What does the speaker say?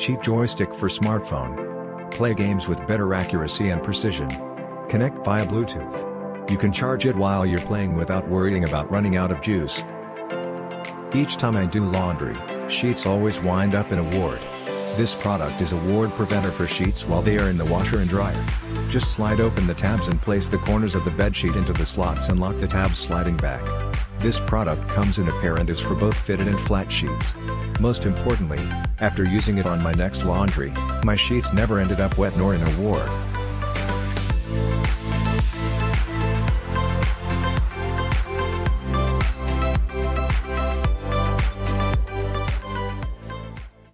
Cheap joystick for smartphone. Play games with better accuracy and precision. Connect via Bluetooth. You can charge it while you're playing without worrying about running out of juice. Each time I do laundry, sheets always wind up in a ward. This product is a ward preventer for sheets while they are in the washer and dryer. Just slide open the tabs and place the corners of the bedsheet into the slots and lock the tabs sliding back. This product comes in a pair and is for both fitted and flat sheets. Most importantly, after using it on my next laundry, my sheets never ended up wet nor in a ward.